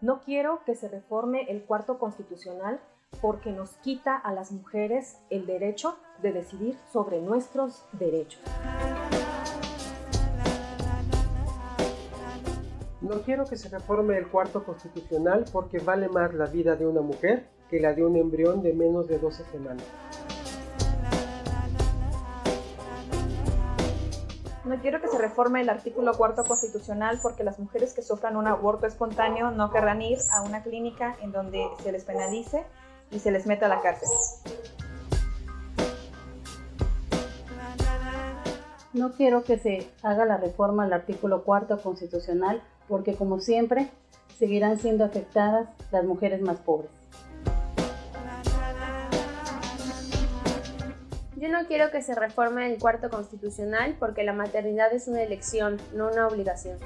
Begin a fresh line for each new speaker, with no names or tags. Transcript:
No quiero que se reforme el cuarto constitucional porque nos quita a las mujeres el derecho de decidir sobre nuestros derechos.
No quiero que se reforme el cuarto constitucional porque vale más la vida de una mujer que la de un embrión de menos de 12 semanas.
No quiero que se reforme el artículo cuarto constitucional porque las mujeres que sufran un aborto espontáneo no querrán ir a una clínica en donde se les penalice y se les meta a la cárcel.
No quiero que se haga la reforma al artículo cuarto constitucional porque como siempre seguirán siendo afectadas las mujeres más pobres.
Yo no quiero que se reforme el cuarto constitucional porque la maternidad es una elección, no una obligación.